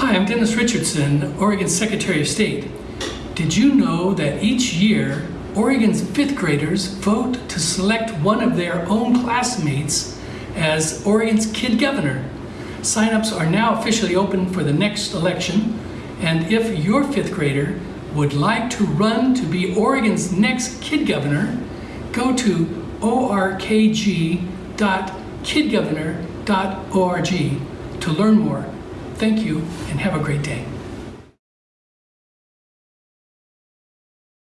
Hi, I'm Dennis Richardson, Oregon's Secretary of State. Did you know that each year, Oregon's fifth graders vote to select one of their own classmates as Oregon's Kid Governor? Sign-ups are now officially open for the next election, and if your fifth grader would like to run to be Oregon's next Kid Governor, go to orkg.kidgovernor.org to learn more. Thank you and have a great day.